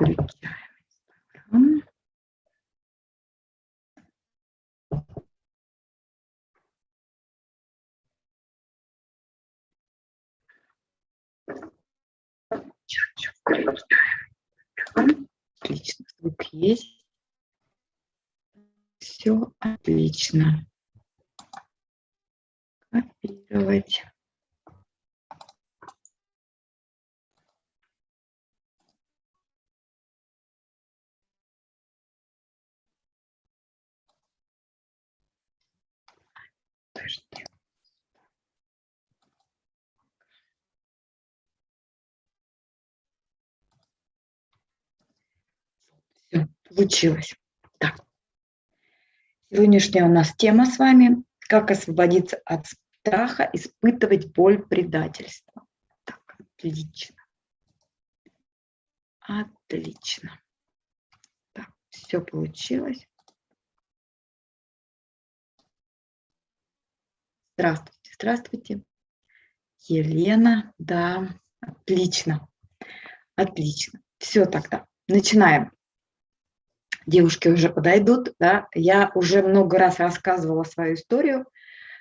Включаем. Отлично, звук есть. Все отлично. Копировать. Подожди. Все, получилось. Так. Сегодняшняя у нас тема с вами «Как освободиться от страха, испытывать боль предательства». Так, отлично. Отлично. Так, все получилось. Здравствуйте, здравствуйте. Елена, да, отлично, отлично. Все тогда, начинаем. Девушки уже подойдут, да. Я уже много раз рассказывала свою историю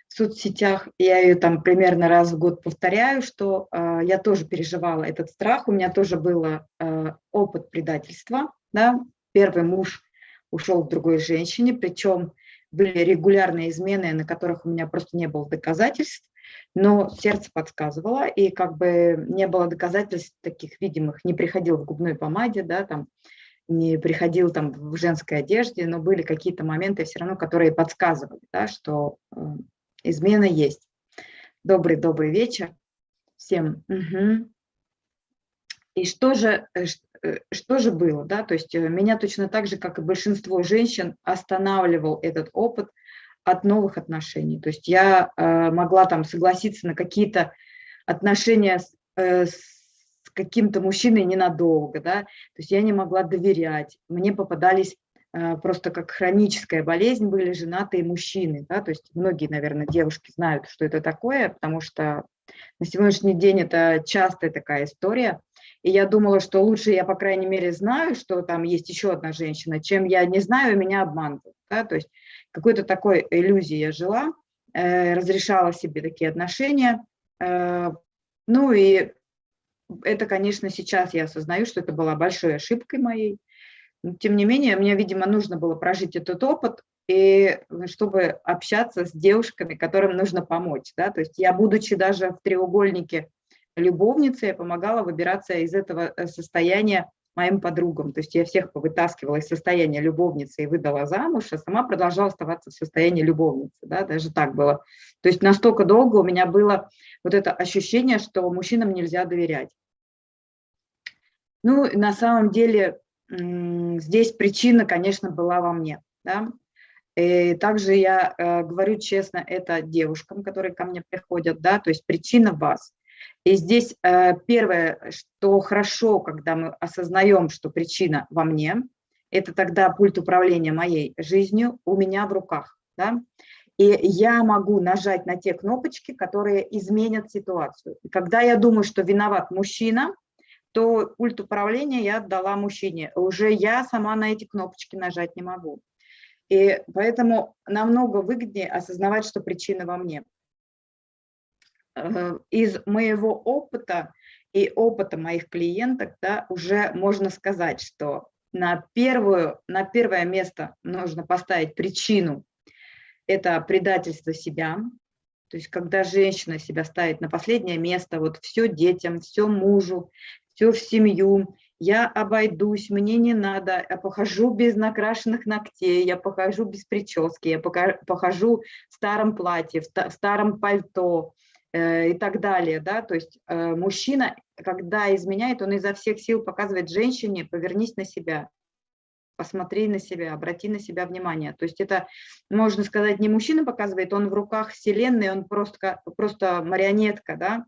в соцсетях, я ее там примерно раз в год повторяю, что э, я тоже переживала этот страх, у меня тоже был э, опыт предательства, да. Первый муж ушел к другой женщине, причем были регулярные измены, на которых у меня просто не было доказательств, но сердце подсказывало, и как бы не было доказательств таких видимых, не приходил в губной помаде, да, там, не приходил там в женской одежде, но были какие-то моменты все равно, которые подсказывали, да, что э, измена есть. Добрый-добрый вечер всем. Угу. И что же, э, что же было, да, то есть э, меня точно так же, как и большинство женщин, останавливал этот опыт от новых отношений. То есть я э, могла там согласиться на какие-то отношения с, с каким-то мужчиной ненадолго, да, то есть я не могла доверять. Мне попадались просто как хроническая болезнь были женатые мужчины, да, то есть многие, наверное, девушки знают, что это такое, потому что на сегодняшний день это частая такая история, и я думала, что лучше я, по крайней мере, знаю, что там есть еще одна женщина, чем я не знаю, меня обманывают. Да? То есть какой-то такой иллюзией я жила, э, разрешала себе такие отношения. Э, ну и это, конечно, сейчас я осознаю, что это была большой ошибкой моей. Но, тем не менее, мне, видимо, нужно было прожить этот опыт, и чтобы общаться с девушками, которым нужно помочь. Да? То есть я, будучи даже в треугольнике любовницы, я помогала выбираться из этого э, состояния моим подругам. То есть я всех повытаскивала из состояния любовницы и выдала замуж, а сама продолжала оставаться в состоянии любовницы. Да? Даже так было. То есть настолько долго у меня было вот это ощущение, что мужчинам нельзя доверять. Ну, на самом деле, здесь причина, конечно, была во мне. Да? И также я э, говорю честно это девушкам, которые ко мне приходят, да, то есть причина вас. И здесь э, первое, что хорошо, когда мы осознаем, что причина во мне, это тогда пульт управления моей жизнью у меня в руках. Да? И я могу нажать на те кнопочки, которые изменят ситуацию. И когда я думаю, что виноват мужчина, то пульт управления я отдала мужчине. Уже я сама на эти кнопочки нажать не могу. И поэтому намного выгоднее осознавать, что причина во мне. Э, из моего опыта и опыта моих клиенток да, уже можно сказать, что на, первую, на первое место нужно поставить причину – это предательство себя. То есть когда женщина себя ставит на последнее место, вот все детям, все мужу, все в семью, я обойдусь, мне не надо, я похожу без накрашенных ногтей, я похожу без прически, я похожу в старом платье, в старом пальто, и так далее, да, то есть э, мужчина, когда изменяет, он изо всех сил показывает женщине, повернись на себя, посмотри на себя, обрати на себя внимание. То есть это, можно сказать, не мужчина показывает, он в руках вселенной, он просто, просто марионетка, да,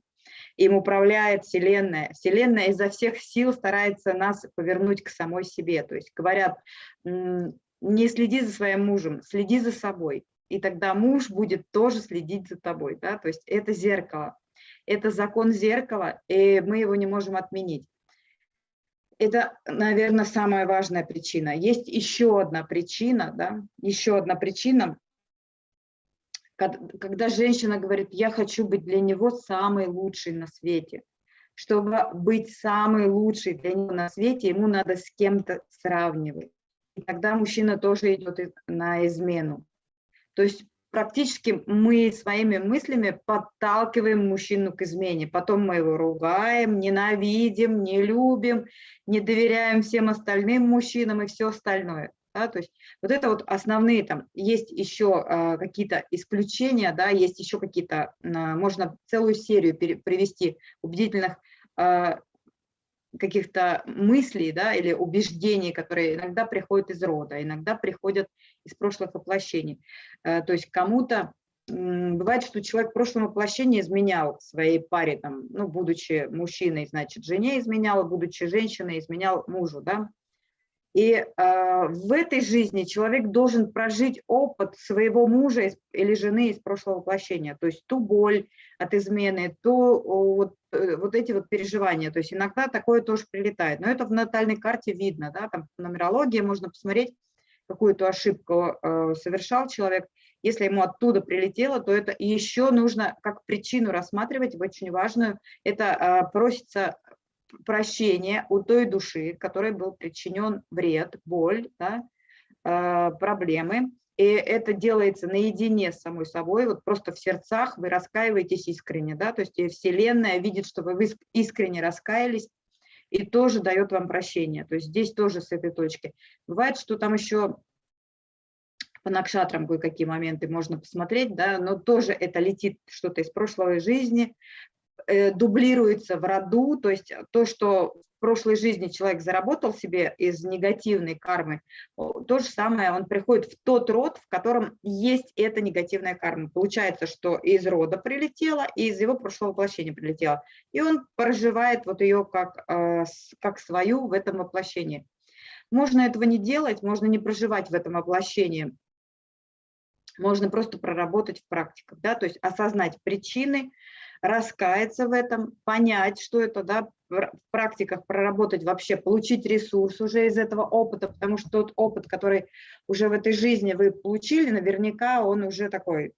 им управляет Вселенная. Вселенная изо всех сил старается нас повернуть к самой себе. То есть говорят, не следи за своим мужем, следи за собой и тогда муж будет тоже следить за тобой. Да? То есть это зеркало, это закон зеркала, и мы его не можем отменить. это, наверное, самая важная причина. Есть еще одна причина, да, еще одна причина, когда женщина говорит, я хочу быть для него самой лучшей на свете. Чтобы быть самой лучшей для него на свете, ему надо с кем-то сравнивать. И тогда мужчина тоже идет на измену. То есть практически мы своими мыслями подталкиваем мужчину к измене. Потом мы его ругаем, ненавидим, не любим, не доверяем всем остальным мужчинам и все остальное. Да, то есть вот это вот основные там, есть еще э, какие-то исключения, да, есть еще какие-то, э, можно целую серию привести убедительных э, каких-то мыслей, да, или убеждений, которые иногда приходят из рода, иногда приходят из прошлых воплощений. Э, то есть кому-то бывает, что человек в прошлом воплощении изменял своей паре, там, ну, будучи мужчиной, значит, жене изменял, будучи женщиной, изменял мужу, да, и э, в этой жизни человек должен прожить опыт своего мужа или жены из прошлого воплощения, то есть ту боль от измены, то вот, э, вот эти вот переживания. То есть иногда такое тоже прилетает. Но это в натальной карте видно, да, там в нумерологии можно посмотреть, какую-то ошибку э, совершал человек. Если ему оттуда прилетело, то это еще нужно как причину рассматривать, очень важную. Это э, просится прощение у той души, которой был причинен вред, боль, да, э, проблемы. И это делается наедине с самой собой, вот просто в сердцах вы раскаиваетесь искренне, да, то есть Вселенная видит, что вы искренне раскаялись, и тоже дает вам прощение. То есть здесь тоже с этой точки. Бывает, что там еще по накшатрам кое-какие моменты можно посмотреть, да, но тоже это летит что-то из прошлой жизни, дублируется в роду, то есть то, что в прошлой жизни человек заработал себе из негативной кармы, то же самое, он приходит в тот род, в котором есть эта негативная карма. Получается, что из рода прилетела, и из его прошлого воплощения прилетела. И он проживает вот ее как, э, как свою в этом воплощении. Можно этого не делать, можно не проживать в этом воплощении, можно просто проработать в практиках, да, то есть осознать причины, раскаяться в этом, понять, что это, да, в практиках проработать вообще, получить ресурс уже из этого опыта, потому что тот опыт, который уже в этой жизни вы получили, наверняка он уже такой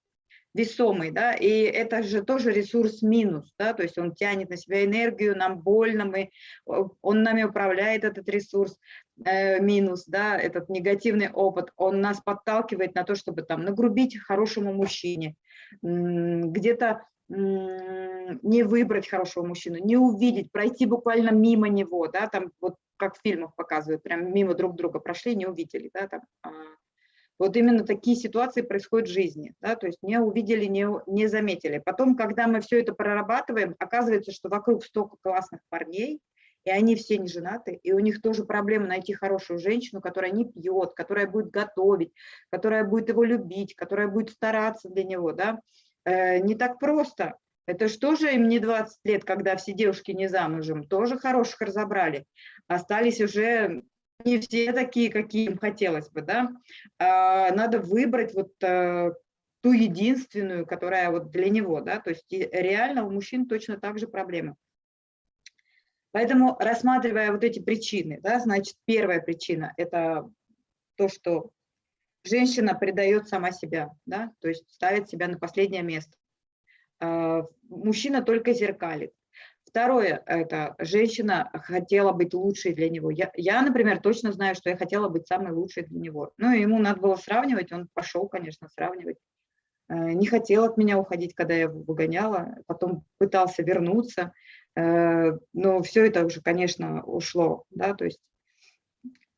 весомый, да, и это же тоже ресурс минус, да, то есть он тянет на себя энергию, нам больно, мы, он нами управляет, этот ресурс э, минус, да, этот негативный опыт, он нас подталкивает на то, чтобы там нагрубить хорошему мужчине, где-то не выбрать хорошего мужчину, не увидеть, пройти буквально мимо него, да, там вот как в фильмах показывают, прям мимо друг друга прошли, не увидели, да, там. А, вот именно такие ситуации происходят в жизни, да, то есть не увидели, не, не заметили. Потом, когда мы все это прорабатываем, оказывается, что вокруг столько классных парней, и они все не женаты, и у них тоже проблема найти хорошую женщину, которая не пьет, которая будет готовить, которая будет его любить, которая будет стараться для него, да, не так просто. Это что же им не 20 лет, когда все девушки не замужем, тоже хороших разобрали. Остались уже не все такие, какие им хотелось бы, да. А, надо выбрать вот э, ту единственную, которая вот для него, да, то есть реально у мужчин точно так же проблемы. Поэтому, рассматривая вот эти причины, да, значит, первая причина – это то, что женщина предает сама себя, да, то есть ставит себя на последнее место. А, мужчина только зеркалит. Второе, это женщина хотела быть лучшей для него. Я, я, например, точно знаю, что я хотела быть самой лучшей для него. Ну, ему надо было сравнивать, он пошел, конечно, сравнивать. Э, не хотел от меня уходить, когда я его выгоняла, потом пытался вернуться, э, но все это уже, конечно, ушло, да, то есть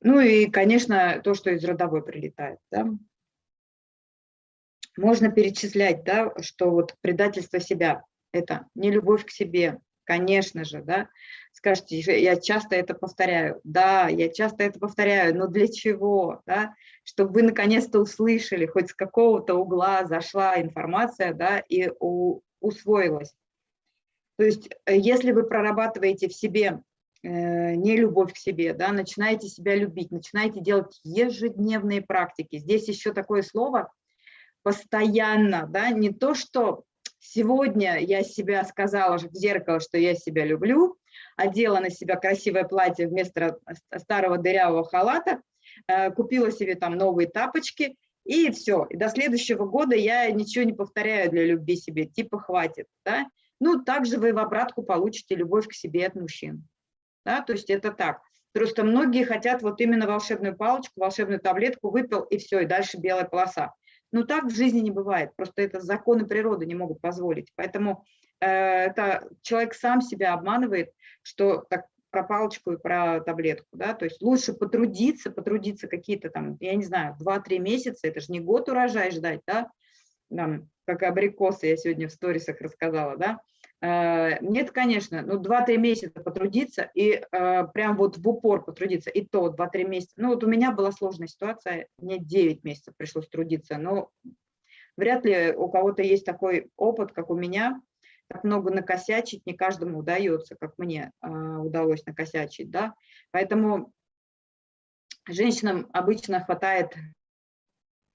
ну и, конечно, то, что из родовой прилетает. Да? Можно перечислять, да, что вот предательство себя – это не любовь к себе, конечно же, да. Скажите, я часто это повторяю. Да, я часто это повторяю, но для чего, да? Чтобы вы наконец-то услышали, хоть с какого-то угла зашла информация, да, и у, усвоилась. То есть, э, если вы прорабатываете в себе не любовь к себе, да, начинаете себя любить, начинаете делать ежедневные практики. Здесь еще такое слово постоянно, да, не то, что сегодня я себя сказала в зеркало, что я себя люблю, одела на себя красивое платье вместо старого дырявого халата, э, купила себе там новые тапочки, и все. И до следующего года я ничего не повторяю для любви себе, типа хватит. Да? Ну, также вы в обратку получите любовь к себе от мужчин. Да? То есть это так. Просто многие хотят вот именно волшебную палочку, волшебную таблетку, выпил, и все, и дальше белая полоса. Но так в жизни не бывает, просто это законы природы не могут позволить. Поэтому э, это человек сам себя обманывает, что так про палочку и про таблетку, да, то есть лучше потрудиться, потрудиться какие-то там, я не знаю, 2-3 месяца, это же не год урожай ждать, да, там, как абрикосы я сегодня в сторисах рассказала, да, нет, конечно, ну 2-3 месяца потрудиться и э, прям вот в упор потрудиться, и то 2-3 месяца. Ну вот у меня была сложная ситуация, мне 9 месяцев пришлось трудиться, но вряд ли у кого-то есть такой опыт, как у меня, так много накосячить не каждому удается, как мне э, удалось накосячить, да, поэтому женщинам обычно хватает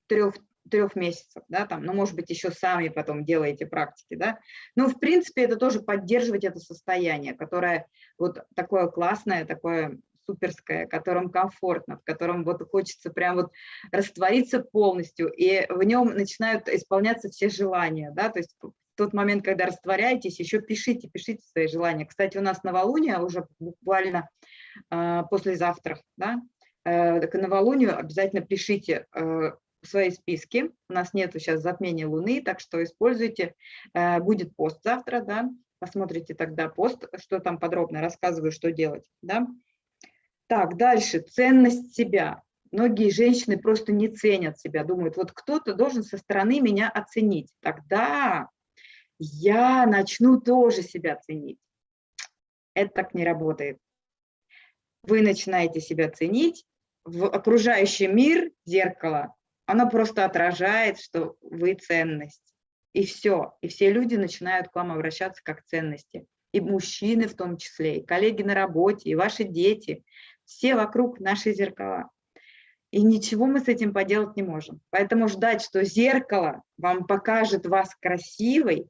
трех трех месяцев, да, там, ну, может быть, еще сами потом делаете практики, да, но, в принципе, это тоже поддерживать это состояние, которое вот такое классное, такое суперское, в котором комфортно, в котором вот хочется прям вот раствориться полностью, и в нем начинают исполняться все желания, да, то есть тот момент, когда растворяетесь, еще пишите, пишите свои желания. Кстати, у нас новолуние уже буквально э, послезавтра, да, э, к новолунию обязательно пишите э, свои списки. У нас нет сейчас затмения Луны, так что используйте. Э, будет пост завтра, да, посмотрите тогда пост, что там подробно рассказываю, что делать. Да? Так, дальше, ценность себя. Многие женщины просто не ценят себя, думают, вот кто-то должен со стороны меня оценить. Тогда я начну тоже себя ценить. Это так не работает. Вы начинаете себя ценить, в окружающий мир, зеркало, оно просто отражает, что вы ценность. И все. И все люди начинают к вам обращаться как ценности. И мужчины в том числе, и коллеги на работе, и ваши дети. Все вокруг наши зеркала. И ничего мы с этим поделать не можем. Поэтому ждать, что зеркало вам покажет вас красивой,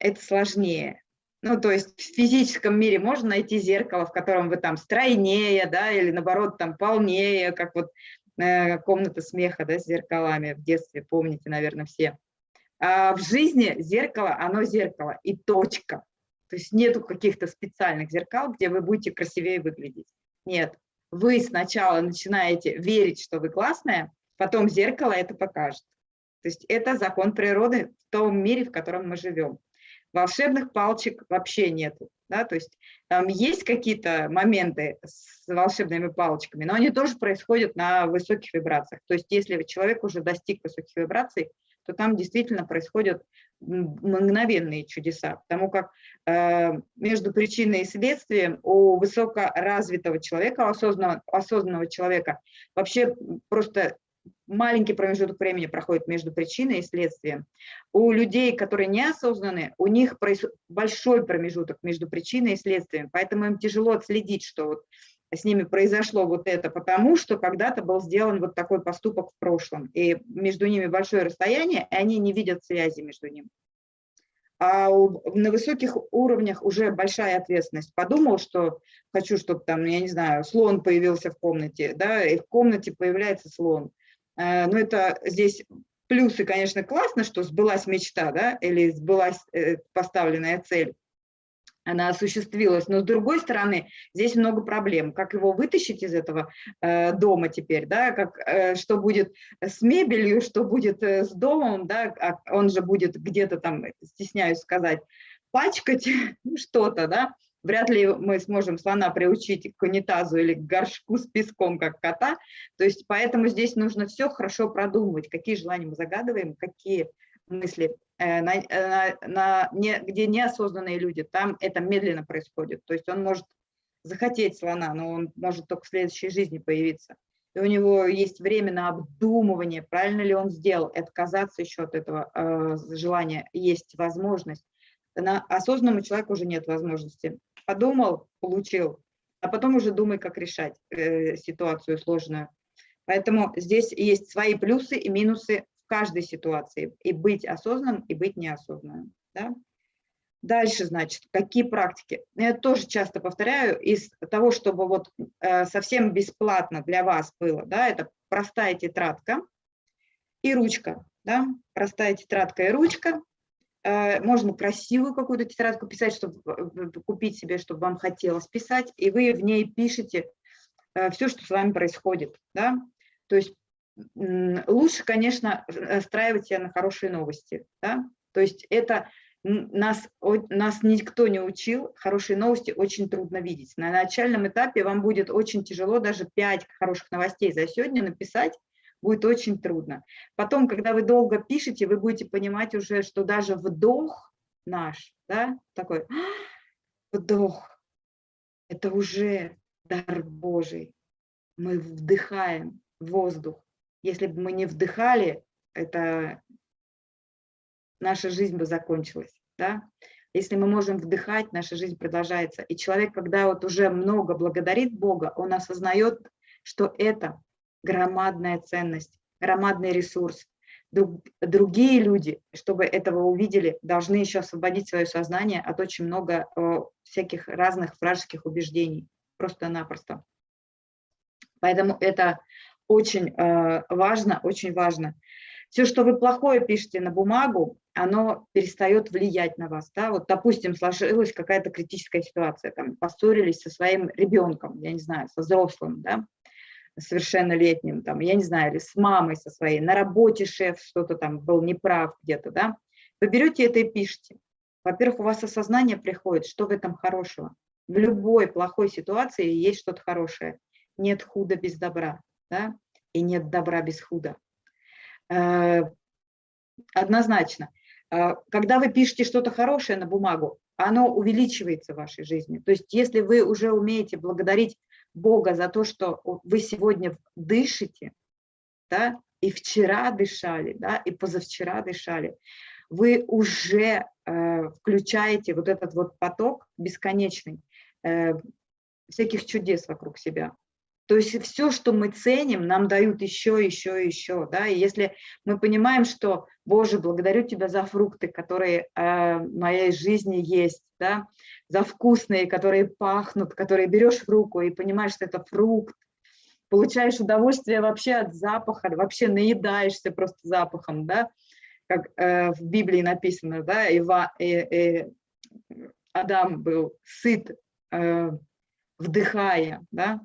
это сложнее. Ну, то есть в физическом мире можно найти зеркало, в котором вы там стройнее, да, или наоборот там полнее, как вот комната смеха да, с зеркалами в детстве, помните, наверное, все. А в жизни зеркало, оно зеркало и точка. То есть нету каких-то специальных зеркал, где вы будете красивее выглядеть. Нет, вы сначала начинаете верить, что вы классная, потом зеркало это покажет. То есть это закон природы в том мире, в котором мы живем. Волшебных палочек вообще нету. Да? То есть там есть какие-то моменты с волшебными палочками, но они тоже происходят на высоких вибрациях. То есть если человек уже достиг высоких вибраций, то там действительно происходят мгновенные чудеса, потому как э, между причиной и следствием у высокоразвитого человека, осознанного, осознанного человека вообще просто маленький промежуток времени проходит между причиной и следствием. У людей, которые неосознаны, у них большой промежуток между причиной и следствием, поэтому им тяжело отследить, что вот с ними произошло вот это, потому что когда-то был сделан вот такой поступок в прошлом, и между ними большое расстояние, и они не видят связи между ними. А на высоких уровнях уже большая ответственность. Подумал, что хочу, чтобы там, я не знаю, слон появился в комнате, да, и в комнате появляется слон. Э, но это здесь плюсы, конечно, классно, что сбылась мечта, да, или сбылась э, поставленная цель, она осуществилась. Но с другой стороны, здесь много проблем. Как его вытащить из этого э, дома теперь, да, как, что будет с мебелью, что будет с домом, да, а он же будет где-то там, стесняюсь сказать, пачкать что-то, да, Вряд ли мы сможем слона приучить к унитазу или к горшку с песком, как кота. То есть поэтому здесь нужно все хорошо продумывать, какие желания мы загадываем, какие мысли. Э, на, э, на, на, не, где неосознанные люди, там это медленно происходит. То есть он может захотеть слона, но он может только в следующей жизни появиться. И у него есть время на обдумывание, правильно ли он сделал, и отказаться еще от этого э, желания. Есть возможность. На осознанному человеку уже нет возможности подумал, получил, а потом уже думай, как решать э, ситуацию сложную. Поэтому здесь есть свои плюсы и минусы в каждой ситуации. И быть осознанным, и быть неосознанным. Да? Дальше, значит, какие практики? Я тоже часто повторяю, из того, чтобы вот э, совсем бесплатно для вас было, да, это простая тетрадка и ручка, да, простая тетрадка и ручка. Э, можно красивую какую-то тетрадку писать, чтобы купить себе, чтобы вам хотелось писать, и вы в ней пишете э, все, что с вами происходит, да. То есть лучше, конечно, настраивать себя на хорошие новости, да. То есть это нас, нас никто не учил, хорошие новости очень трудно видеть. На начальном этапе вам будет очень тяжело даже 5 хороших новостей за сегодня написать, будет очень трудно. Потом, когда вы долго пишете, вы будете понимать уже, что даже вдох наш, да, такой вдох, это уже дар Божий. Мы вдыхаем воздух. Если бы мы не вдыхали, это наша жизнь бы закончилась. Да? Если мы можем вдыхать, наша жизнь продолжается. И человек, когда вот уже много благодарит Бога, он осознает, что это громадная ценность, громадный ресурс. Другие люди, чтобы этого увидели, должны еще освободить свое сознание от очень много э, всяких разных вражеских убеждений, просто-напросто. Поэтому это очень э, важно, очень важно. Все, что вы плохое пишете на бумагу, оно перестает влиять на вас. Да? Вот, допустим, сложилась какая-то критическая ситуация, там, поссорились со своим ребенком, я не знаю, со взрослым, да? Совершеннолетним, там, я не знаю, или с мамой со своей, на работе шеф что-то там был неправ где-то, да, вы берете это и пишете. Во-первых, у вас осознание приходит, что в этом хорошего. В любой плохой ситуации есть что-то хорошее. Нет худа без добра, да, и нет добра без худа. Э, однозначно. Э, когда вы пишете что-то хорошее на бумагу, оно увеличивается в вашей жизни. То есть если вы уже умеете благодарить Бога за то, что вы сегодня дышите, да, и вчера дышали, да, и позавчера дышали, вы уже э, включаете вот этот вот поток бесконечный э, всяких чудес вокруг себя. То есть все, что мы ценим, нам дают еще, еще, еще. Да? И если мы понимаем, что, Боже, благодарю Тебя за фрукты, которые э, в моей жизни есть, да? за вкусные, которые пахнут, которые берешь в руку и понимаешь, что это фрукт, получаешь удовольствие вообще от запаха, вообще наедаешься просто запахом, да? как э, в Библии написано, да? Ива, э, э, Адам был сыт, э, вдыхая, да?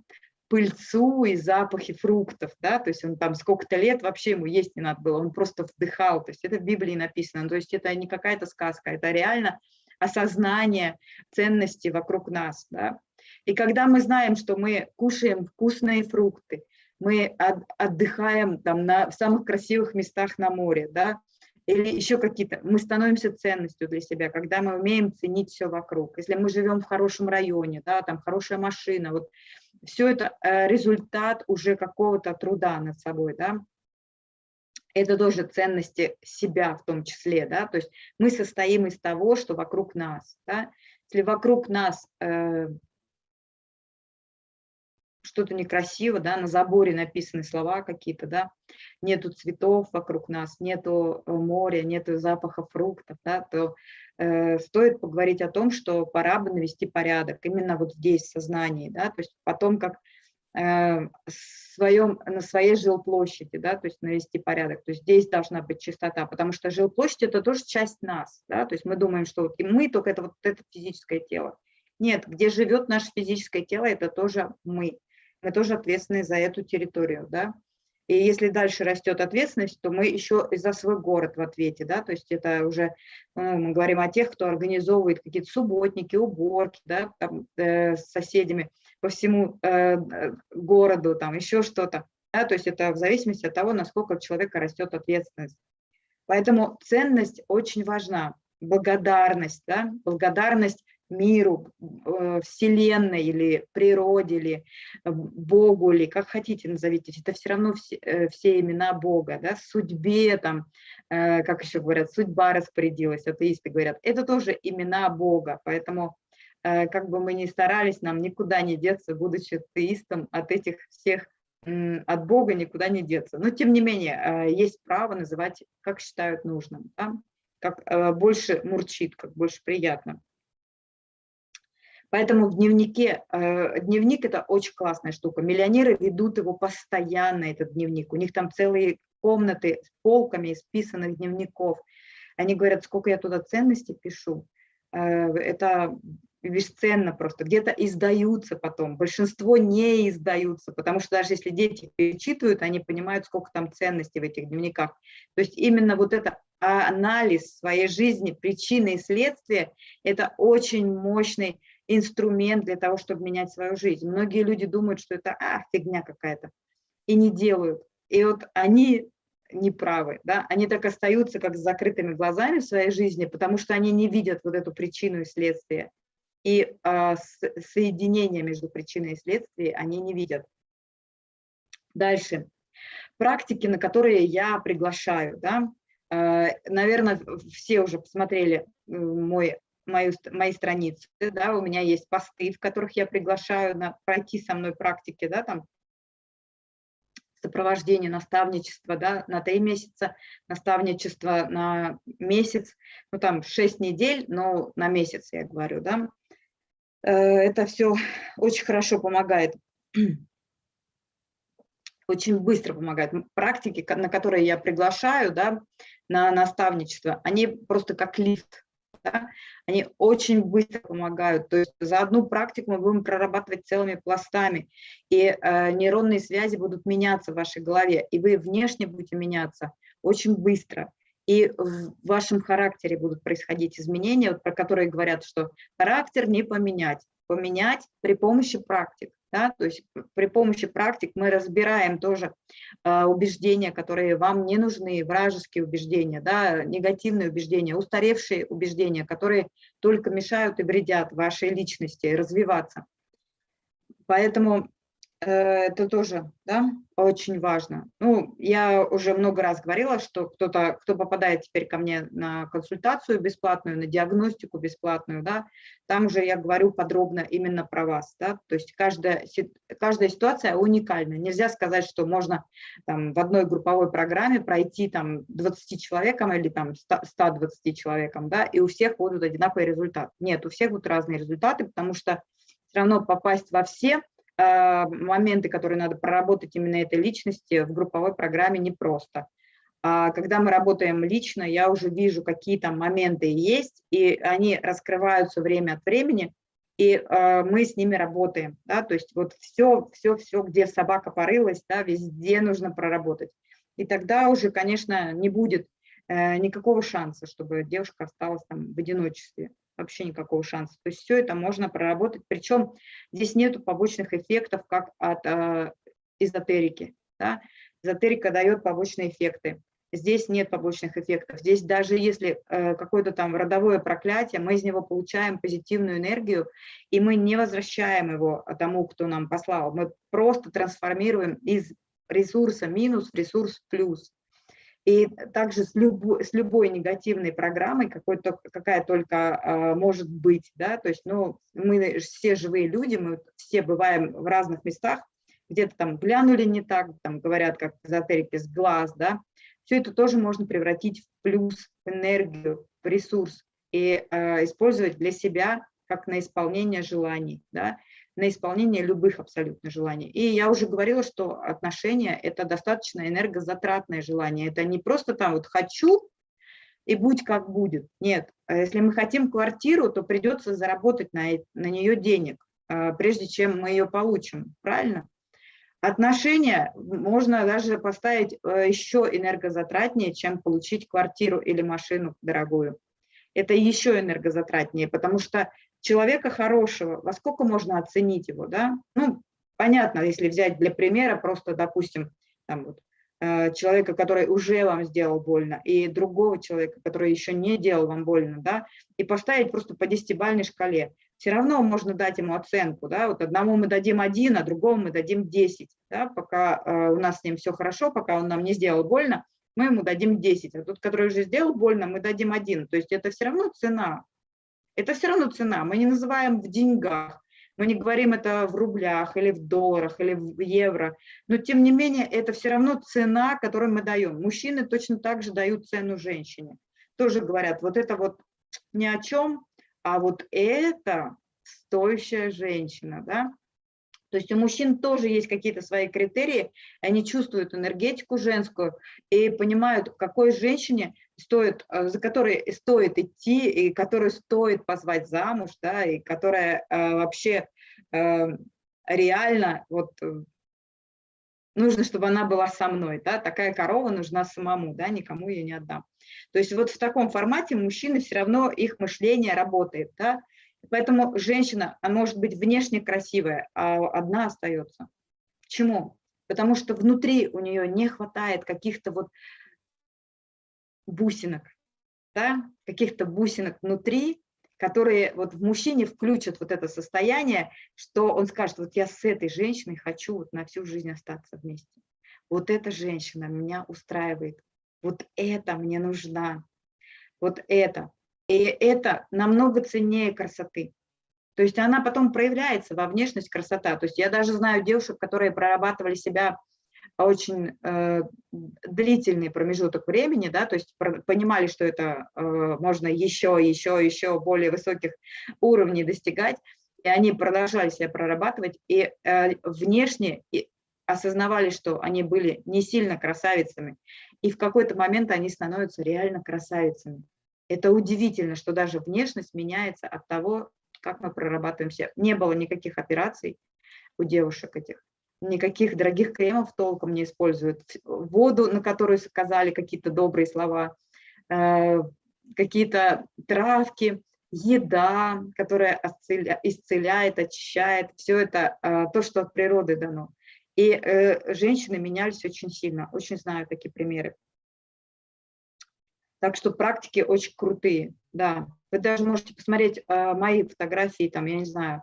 Пыльцу и запахи фруктов, да, то есть он там сколько-то лет вообще ему есть не надо было, он просто вдыхал, то есть это в Библии написано, то есть это не какая-то сказка, это реально осознание ценности вокруг нас, да. И когда мы знаем, что мы кушаем вкусные фрукты, мы отдыхаем там на, в самых красивых местах на море, да, или еще какие-то, мы становимся ценностью для себя, когда мы умеем ценить все вокруг. Если мы живем в хорошем районе, да, там хорошая машина, вот все это э, результат уже какого-то труда над собой, да, это тоже ценности себя в том числе, да, то есть мы состоим из того, что вокруг нас, да, если вокруг нас э, что-то некрасиво, да, на заборе написаны слова какие-то, да, нету цветов вокруг нас, нету э, моря, нету запаха фруктов, да, то э, стоит поговорить о том, что пора бы навести порядок именно вот здесь, в сознании, да, то есть потом как э, своем, на своей жилплощади, да, то есть навести порядок, то есть здесь должна быть чистота, потому что жилплощадь – это тоже часть нас, да, то есть мы думаем, что вот и мы только это вот это физическое тело. Нет, где живет наше физическое тело, это тоже мы мы тоже ответственны за эту территорию, да. И если дальше растет ответственность, то мы еще и за свой город в ответе, да, то есть это уже, ну, мы говорим о тех, кто организовывает какие-то субботники, уборки, да, там, э, с соседями по всему э, городу, там еще что-то, да, то есть это в зависимости от того, насколько у человека растет ответственность. Поэтому ценность очень важна, благодарность, да, благодарность миру, э, Вселенной или природе, или э, Богу, или как хотите назовите, это все равно все, э, все имена Бога, да, судьбе, там, как еще говорят, судьба распорядилась, атеисты говорят, это тоже имена Бога, поэтому как бы мы ни старались, нам никуда не деться, будучи атеистом, от этих всех, от Бога никуда не деться. Но тем не менее, есть право называть, как считают нужным. Да? как больше мурчит, как больше приятно. Поэтому в дневнике, э, дневник – это очень классная штука. Миллионеры ведут его постоянно, этот дневник. У них там целые комнаты с полками исписанных дневников. Они говорят, сколько я туда ценностей пишу. Э, это бесценно просто. Где-то издаются потом, большинство не издаются, потому что даже если дети перечитывают, они понимают, сколько там ценностей в этих дневниках. То есть именно вот это анализ своей жизни, причины и следствия, это очень мощный инструмент для того, чтобы менять свою жизнь. Многие люди думают, что это а, фигня какая-то, и не делают. И вот они неправы, да? они так остаются как с закрытыми глазами в своей жизни, потому что они не видят вот эту причину и следствие. И э, соединение между причиной и следствием они не видят. Дальше. Практики, на которые я приглашаю. Да? Э, наверное, все уже посмотрели мой мою, мои страницы, да, у меня есть посты, в которых я приглашаю на, пройти со мной практики, да, там, сопровождение, наставничество, да, на три месяца, наставничество на месяц, ну, там, шесть недель, но на месяц, я говорю, да. Э, это все очень хорошо помогает, очень быстро помогает. Практики, на которые я приглашаю, да, на наставничество, они просто как лифт, да, они очень быстро помогают. То есть за одну практику мы будем прорабатывать целыми пластами, и э, нейронные связи будут меняться в вашей голове, и вы внешне будете меняться очень быстро. И в вашем характере будут происходить изменения, вот про которые говорят, что характер не поменять, поменять при помощи практик. Да? То есть при помощи практик мы разбираем тоже э, убеждения, которые вам не нужны, вражеские убеждения, да? негативные убеждения, устаревшие убеждения, которые только мешают и вредят вашей личности развиваться. Поэтому это тоже да, очень важно. Ну, я уже много раз говорила, что кто-то, кто попадает теперь ко мне на консультацию бесплатную, на диагностику бесплатную, да, там уже я говорю подробно именно про вас, да, то есть каждая, каждая ситуация уникальна. Нельзя сказать, что можно там в одной групповой программе пройти там 20 человекам или там 120 человекам, да, и у всех будут одинаковый результат. Нет, у всех будут разные результаты, потому что все равно попасть во все моменты, которые надо проработать именно этой личности в групповой программе непросто. А когда мы работаем лично, я уже вижу, какие там моменты есть, и они раскрываются время от времени, и э, мы с ними работаем. Да? То есть вот все, все, все, где собака порылась, да, везде нужно проработать. И тогда уже, конечно, не будет э, никакого шанса, чтобы девушка осталась там в одиночестве вообще никакого шанса. То есть все это можно проработать, причем здесь нет побочных эффектов, как от э, эзотерики. Да? Эзотерика дает побочные эффекты. Здесь нет побочных эффектов. Здесь даже если э, какое-то там родовое проклятие, мы из него получаем позитивную энергию, и мы не возвращаем его тому, кто нам послал. Мы просто трансформируем из ресурса минус в ресурс плюс. И также с, любой, с любой негативной программой, какой-то, какая только а, может быть, да, то есть, ну, мы все живые люди, мы все бываем в разных местах, где-то там глянули не так, там говорят, как эзотерики, глаз, да, все это тоже можно превратить в плюс, в энергию, в ресурс и э, использовать для себя как на исполнение желаний, да, на исполнение любых абсолютно желаний. И я уже говорила, что отношения – это достаточно энергозатратное желание. Это не просто там вот «хочу» и «будь как будет». Нет, а если мы хотим квартиру, то придется заработать на, на нее денег, а, прежде чем мы ее получим, правильно? Отношения можно даже поставить э, еще энергозатратнее, чем получить квартиру или машину дорогую. Это еще энергозатратнее, потому что человека хорошего, во сколько можно оценить его, да? Ну, понятно, если взять для примера, просто, допустим, там вот, э, человека, который уже вам сделал больно, и другого человека, который еще не делал вам больно, да, и поставить просто по десятибальной шкале. Все равно можно дать ему оценку, да, вот одному мы дадим один, а другому мы дадим 10, да, пока э, у нас с ним все хорошо, пока он нам не сделал больно, мы ему дадим 10, а тот, который уже сделал больно, мы дадим один. То есть это все равно цена, это все равно цена. Мы не называем в деньгах, мы не говорим это в рублях или в долларах или в евро, но тем не менее это все равно цена, которую мы даем. Мужчины точно так же дают цену женщине. тоже говорят, вот это вот ни о чем, а вот это стоящая женщина, да. То есть у мужчин тоже есть какие-то свои критерии, они чувствуют энергетику женскую и понимают, какой женщине стоит, э, за которой стоит идти, и которую стоит позвать замуж, да, и которая э, вообще э, реально вот э, нужно, чтобы она была со мной, да, такая корова нужна самому, да, никому ее не отдам. То есть вот в таком формате мужчины все равно, их мышление работает, да, поэтому женщина, она может быть внешне красивая, а одна остается. Почему? Потому что внутри у нее не хватает каких-то вот бусинок, да, каких-то бусинок внутри, которые вот в мужчине включат вот это состояние, что он скажет, вот я с этой женщиной хочу вот на всю жизнь остаться вместе. Вот эта женщина меня устраивает, вот это мне нужна, вот это. И это намного ценнее красоты. То есть она потом проявляется во внешность красота. То есть я даже знаю девушек, которые прорабатывали себя очень э, длительный промежуток времени, да, то есть понимали, что это э, можно еще, еще, еще более высоких уровней достигать, и они продолжали себя прорабатывать, и э, внешне и осознавали, что они были не сильно красавицами, и в какой-то момент они становятся реально красавицами. Это удивительно, что даже внешность меняется от того, как мы прорабатываемся. Не было никаких операций у девушек этих никаких дорогих кремов толком не используют. Воду, на которую сказали какие-то добрые слова, э, какие-то травки, еда, которая исцеляет, очищает, все это э, то, что от природы дано. И э, женщины менялись очень сильно, очень знаю такие примеры. Так что практики очень крутые, да. Вы даже можете посмотреть мои фотографии, там, я не знаю,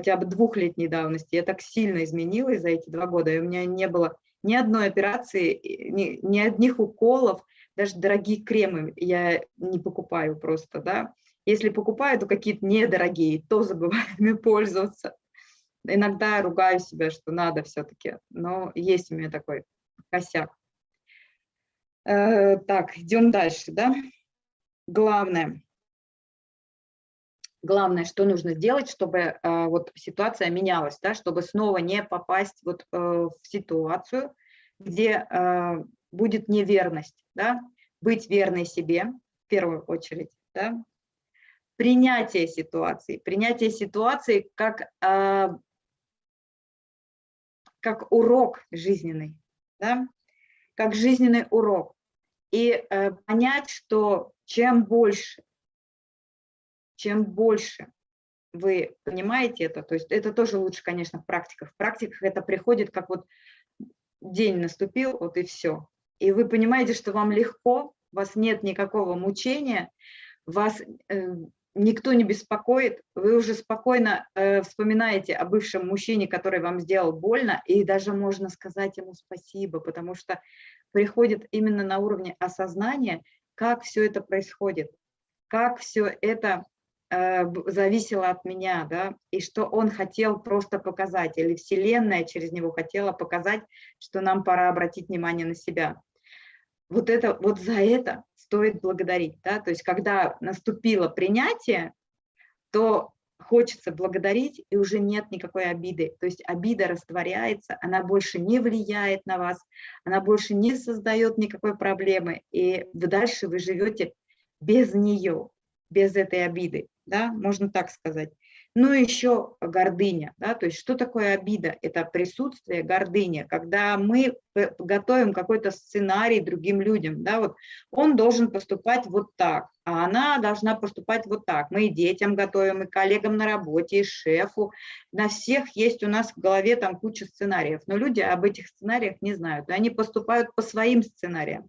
хотя бы двухлетней давности. Я так сильно изменилась за эти два года, и у меня не было ни одной операции, ни, ни одних уколов, даже дорогие кремы я не покупаю просто, да. Если покупаю, то какие-то недорогие, то забываю пользоваться. Иногда ругаю себя, что надо все-таки, но есть у меня такой косяк. Э, так, идем дальше, да. Главное, главное, что нужно сделать, чтобы э, вот ситуация менялась, да, чтобы снова не попасть вот э, в ситуацию, где э, будет неверность, да, быть верной себе в первую очередь, да, принятие ситуации, принятие ситуации как, как урок жизненный, да, как жизненный урок. И понять, что чем больше чем больше вы понимаете это, то есть это тоже лучше, конечно, в практиках. В практиках это приходит, как вот день наступил, вот и все. И вы понимаете, что вам легко, у вас нет никакого мучения, вас э, никто не беспокоит, вы уже спокойно э, вспоминаете о бывшем мужчине, который вам сделал больно, и даже можно сказать ему спасибо, потому что приходит именно на уровне осознания, как все это происходит, как все это зависело от меня, да, и что он хотел просто показать, или Вселенная через него хотела показать, что нам пора обратить внимание на себя. Вот, это, вот за это стоит благодарить, да, то есть когда наступило принятие, то хочется благодарить, и уже нет никакой обиды. То есть обида растворяется, она больше не влияет на вас, она больше не создает никакой проблемы, и дальше вы живете без нее, без этой обиды да, можно так сказать. И еще гордыня, да, то есть что такое обида? Это присутствие, гордыня, когда мы готовим какой-то сценарий другим людям, да, вот он должен поступать вот так, а она должна поступать вот так. Мы и детям готовим, и коллегам на работе, и шефу, на всех есть у нас в голове там куча сценариев, но люди об этих сценариях не знают, и они поступают по своим сценариям.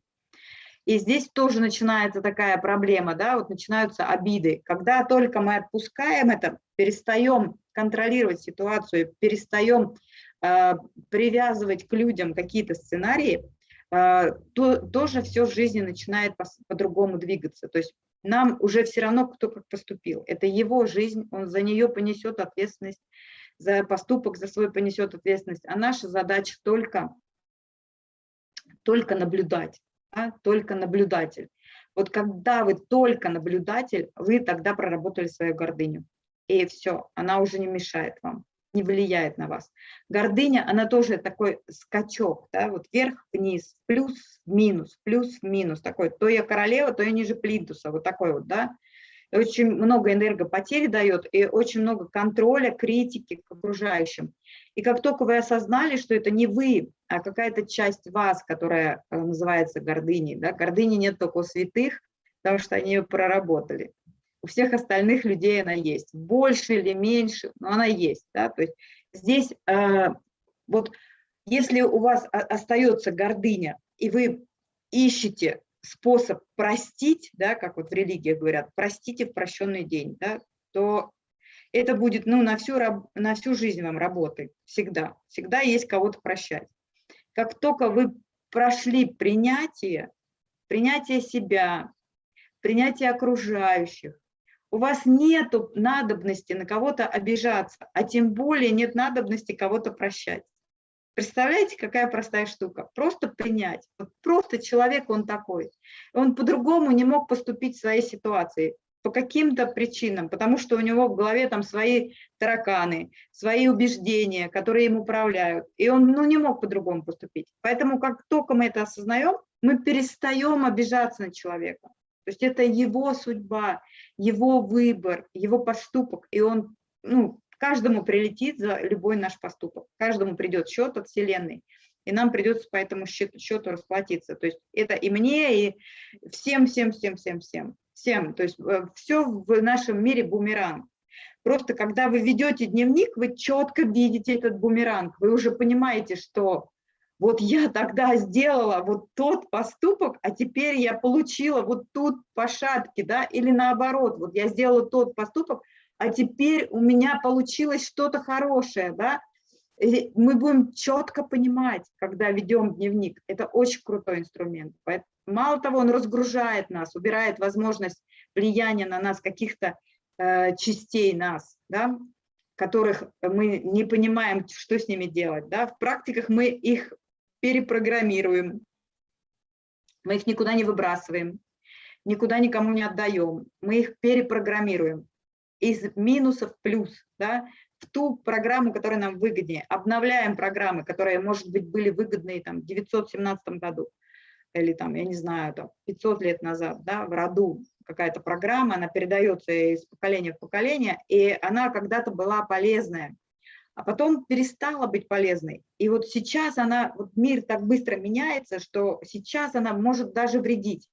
И здесь тоже начинается такая проблема, да, вот начинаются обиды. Когда только мы отпускаем это, перестаем контролировать ситуацию, перестаем э, привязывать к людям какие-то сценарии, э, то тоже все в жизни начинает по-другому по двигаться. То есть нам уже все равно, кто как поступил. Это его жизнь, он за нее понесет ответственность, за поступок за свой понесет ответственность. А наша задача только, только наблюдать только наблюдатель. Вот когда вы только наблюдатель, вы тогда проработали свою гордыню. И все, она уже не мешает вам, не влияет на вас. Гордыня, она тоже такой скачок, да, вот вверх-вниз, плюс-минус, плюс-минус, такой, то я королева, то я ниже плинтуса, вот такой вот, да очень много энергопотери дает и очень много контроля, критики к окружающим. И как только вы осознали, что это не вы, а какая-то часть вас, которая э, называется гордыней, да, гордыни нет только у святых, потому что они ее проработали. У всех остальных людей она есть, больше или меньше, но она есть. Да? То есть здесь э, вот если у вас остается гордыня, и вы ищете способ простить, да, как вот в религиях говорят, простите в прощенный день, да, то это будет ну, на, всю, на всю жизнь вам работы, всегда. Всегда есть кого-то прощать. Как только вы прошли принятие, принятие себя, принятие окружающих, у вас нет надобности на кого-то обижаться, а тем более нет надобности кого-то прощать. Представляете, какая простая штука? Просто принять. Вот просто человек, он такой. Он по-другому не мог поступить в своей ситуации по каким-то причинам, потому что у него в голове там свои тараканы, свои убеждения, которые им управляют. И он ну, не мог по-другому поступить. Поэтому как только мы это осознаем, мы перестаем обижаться на человека. То есть это его судьба, его выбор, его поступок, и он ну, Каждому прилетит за любой наш поступок, каждому придет счет от Вселенной, и нам придется по этому счету, счету расплатиться. То есть это и мне, и всем, всем, всем, всем, всем. Всем. То есть э, все в нашем мире бумеранг. Просто когда вы ведете дневник, вы четко видите этот бумеранг. Вы уже понимаете, что вот я тогда сделала вот тот поступок, а теперь я получила вот тут по шапке, да, или наоборот, вот я сделала тот поступок, а теперь у меня получилось что-то хорошее, да, и мы будем четко понимать, когда ведем дневник. Это очень крутой инструмент. Мало того, он разгружает нас, убирает возможность влияния на нас каких-то э, частей нас, да, которых мы не понимаем, что с ними делать. Да. В практиках мы их перепрограммируем, мы их никуда не выбрасываем, никуда никому не отдаем, мы их перепрограммируем из минусов плюс, да, в ту программу, которая нам выгоднее. Обновляем программы, которые, может быть, были выгодные там, в 917 году или там, я не знаю, там, 500 лет назад, да, в роду какая-то программа, она передается из поколения в поколение, и она когда-то была полезная, а потом перестала быть полезной. И вот сейчас она, вот мир так быстро меняется, что сейчас она может даже вредить.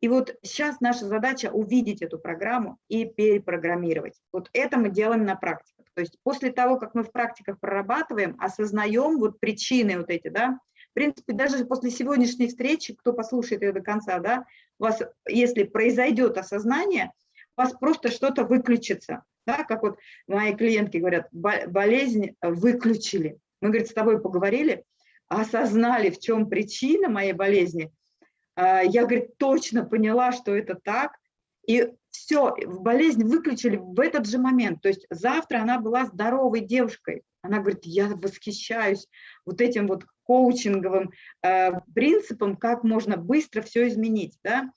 И вот сейчас наша задача увидеть эту программу и перепрограммировать. Вот это мы делаем на практиках. То есть после того, как мы в практиках прорабатываем, осознаем вот причины вот эти, да, в принципе, даже после сегодняшней встречи, кто послушает ее до конца, да, у вас, если произойдет осознание, у вас просто что-то выключится, да, как вот мои клиентки говорят, болезнь выключили. Мы, говорит, с тобой поговорили, осознали, в чем причина моей болезни, я, говорит, точно поняла, что это так, и все, болезнь выключили в этот же момент. То есть завтра она была здоровой девушкой. Она говорит, я восхищаюсь вот этим вот коучинговым э, принципом, как можно быстро все изменить. Да?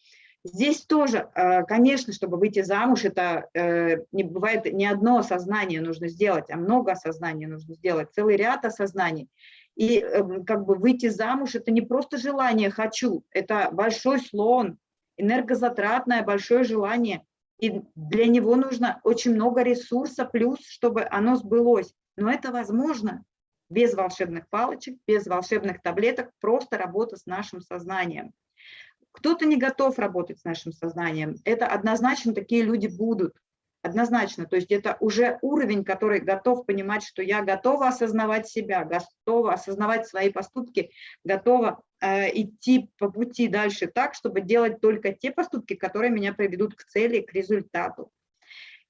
Здесь тоже, э, конечно, чтобы выйти замуж, это э, не бывает не одно осознание нужно сделать, а много осознаний нужно сделать, целый ряд осознаний. И эм, как бы выйти замуж – это не просто желание «хочу», это большой слон, энергозатратное большое желание. И для него нужно очень много ресурса плюс, чтобы оно сбылось. Но это возможно без волшебных палочек, без волшебных таблеток, просто работа с нашим сознанием. Кто-то не готов работать с нашим сознанием. Это однозначно такие люди будут однозначно. То есть это уже уровень, который готов понимать, что я готова осознавать себя, готова осознавать свои поступки, готова э, идти по пути дальше так, чтобы делать только те поступки, которые меня приведут к цели, к результату.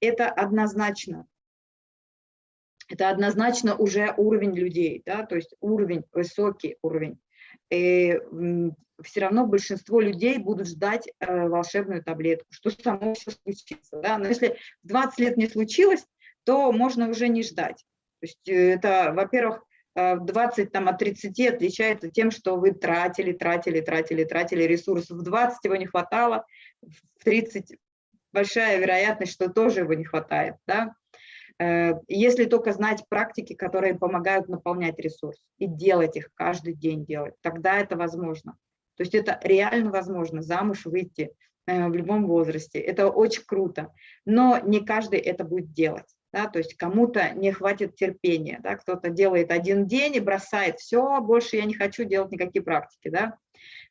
Это однозначно. Это однозначно уже уровень людей, да, то есть уровень, высокий уровень. И все равно большинство людей будут ждать э, волшебную таблетку, что само все случится. Да? Но если 20 лет не случилось, то можно уже не ждать. То есть э, это, во-первых, в 20 там, от 30 отличается тем, что вы тратили, тратили, тратили, тратили ресурсов. В 20 его не хватало, в 30 большая вероятность, что тоже его не хватает. Да? Э, если только знать практики, которые помогают наполнять ресурс и делать их каждый день делать, тогда это возможно. То есть это реально возможно, замуж выйти э, в любом возрасте. Это очень круто, но не каждый это будет делать. Да, то есть кому-то не хватит терпения, да, кто-то делает один день и бросает, все, больше я не хочу делать никакие практики, да.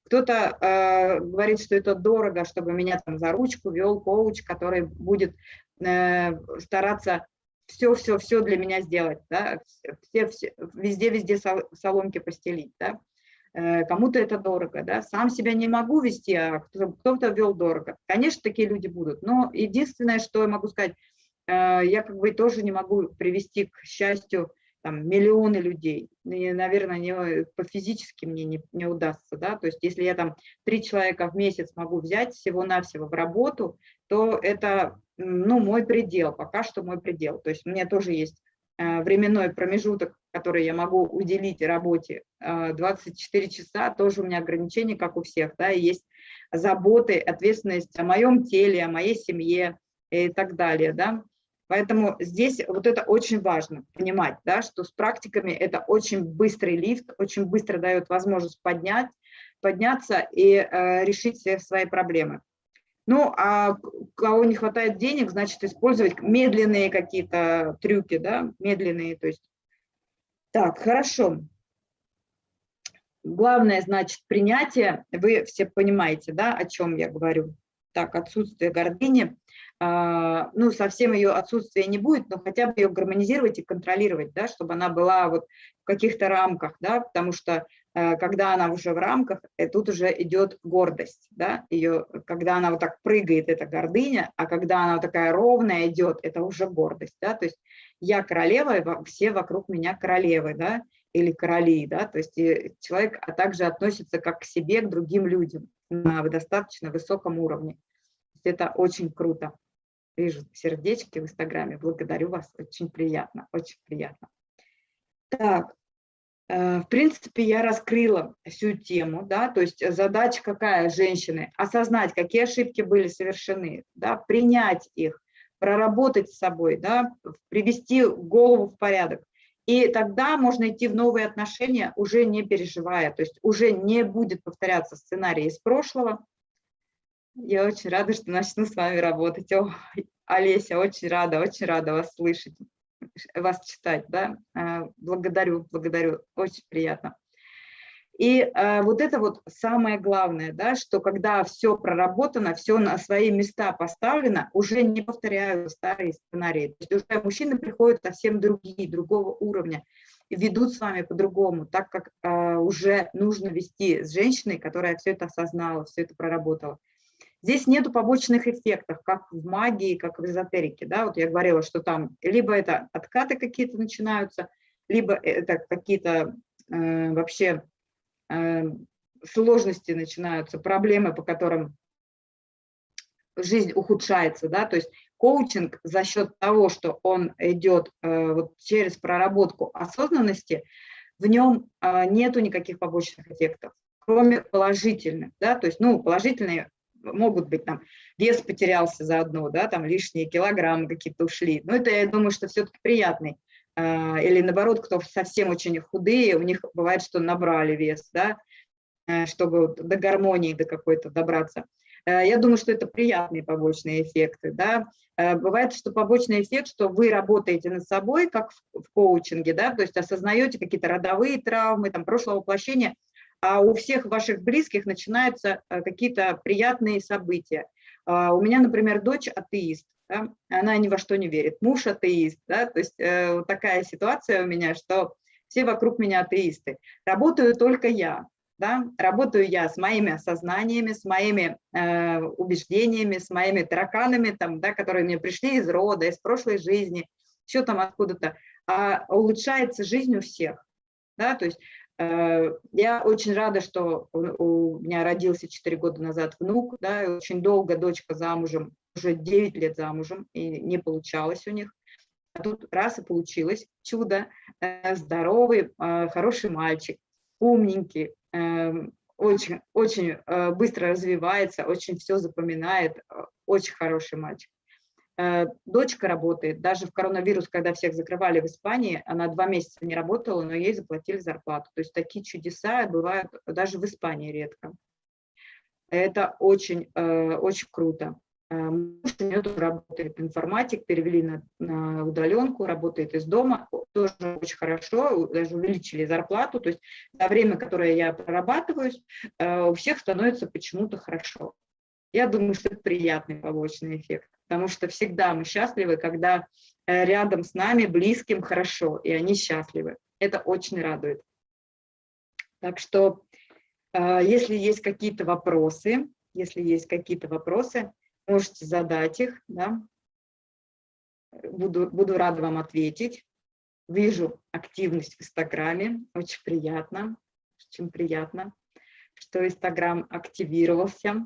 Кто-то э, говорит, что это дорого, чтобы меня там за ручку вел коуч, который будет э, стараться все-все-все для меня сделать, да, все, все, везде-везде соломки постелить, да. Э, кому-то это дорого, да, сам себя не могу вести, а кто-то вел дорого. Конечно, такие люди будут, но единственное, что я могу сказать, э, я как бы тоже не могу привести к счастью там, миллионы людей. И, наверное, не, по физически мне не, не удастся. Да? То есть если я там три человека в месяц могу взять всего-навсего в работу, то это ну, мой предел, пока что мой предел. То есть меня тоже есть э, временной промежуток, который я могу уделить работе 24 э, часа, тоже у меня ограничения, как у всех, да, есть заботы, ответственность о моем теле, о моей семье и так далее, да. Поэтому здесь вот это очень важно понимать, да, что с практиками это очень быстрый лифт, очень быстро дает возможность поднять, подняться и э, решить все свои проблемы. Ну, а кого не хватает денег, значит, использовать медленные какие-то трюки, да, медленные, то есть. Так, хорошо. Главное, значит, принятие, вы все понимаете, да, о чем я говорю. Так, отсутствие гордыни. А, ну, совсем ее отсутствия не будет, но хотя бы ее гармонизировать и контролировать, да, чтобы она была вот в каких-то рамках, да, потому что э, когда она уже в рамках, э, тут уже идет гордость, да, ее, когда она вот так прыгает, это гордыня, а когда она вот такая ровная идет, это уже гордость, да, то есть я королева, все вокруг меня королевы, да, или короли, да, то есть человек а также относится как к себе, к другим людям на достаточно высоком уровне. Это очень круто. Вижу сердечки в Инстаграме. Благодарю вас. Очень приятно, очень приятно. Так, э, в принципе, я раскрыла всю тему, да, то есть задача какая женщины? Осознать, какие ошибки были совершены, да, принять их, проработать с собой, да, привести голову в порядок. И тогда можно идти в новые отношения, уже не переживая, то есть уже не будет повторяться сценарий из прошлого, я очень рада, что начну с вами работать. О, Олеся, очень рада, очень рада вас слышать, вас читать. Да? А, благодарю, благодарю, очень приятно. И э, вот это вот самое главное, да, что когда все проработано, все на свои места поставлено, уже не повторяю старые сценарии. То есть уже мужчины приходят совсем другие, другого уровня, ведут с вами по-другому, так как э, уже нужно вести с женщиной, которая все это осознала, все это проработала. Здесь нету побочных эффектов, как в магии, как в эзотерике. Да? Вот я говорила, что там либо это откаты какие-то начинаются, либо это какие-то э, вообще сложности начинаются, проблемы, по которым жизнь ухудшается. Да? То есть коучинг за счет того, что он идет э, вот через проработку осознанности, в нем э, нету никаких побочных эффектов кроме положительных, да, то есть, ну, положительные могут быть там вес потерялся заодно, да, там лишние килограммы какие-то ушли. Но это, я думаю, что все-таки приятный. А, или наоборот, кто совсем очень худые, у них бывает, что набрали вес, да, э, чтобы до гармонии до какой-то добраться. Э, я думаю, что это приятные побочные эффекты. Да? Э, бывает, что побочный эффект, что вы работаете над собой, как в, коучинге, да? то есть осознаете какие-то родовые травмы, там, прошлого воплощения, а у всех ваших близких начинаются какие-то приятные события. А, у меня, например, дочь атеист, да? она ни во что не верит, муж атеист, да? то есть э, такая ситуация у меня, что все вокруг меня атеисты. Работаю только я, да? работаю я с моими осознаниями, с моими э, убеждениями, с моими тараканами, там, да, которые мне пришли из рода, из прошлой жизни, еще там откуда-то, а улучшается жизнь у всех. Да, то есть я очень рада, что у меня родился 4 года назад внук, да, и очень долго дочка замужем, уже 9 лет замужем, и не получалось у них. А тут раз и получилось чудо, э, здоровый, э, хороший мальчик, умненький, эм, очень, очень э, быстро развивается, очень все запоминает, очень хороший мальчик. Дочка работает, даже в коронавирус, когда всех закрывали в Испании, она два месяца не работала, но ей заплатили зарплату. То есть такие чудеса бывают даже в Испании редко. Это очень, очень круто. Муж у нее тоже работает информатик, перевели на, на удаленку, работает из дома, тоже очень хорошо, даже увеличили зарплату, то есть за время, которое я прорабатываюсь, э, у всех становится почему-то хорошо. Я думаю, что это приятный побочный эффект, потому что всегда мы счастливы, когда э, рядом с нами, близким хорошо, и они счастливы. Это очень радует. Так что, э, если есть какие-то вопросы, если есть какие-то вопросы, можете задать их, да. Буду, буду рада вам ответить. Вижу активность в Инстаграме, очень приятно, очень приятно, что Инстаграм активировался,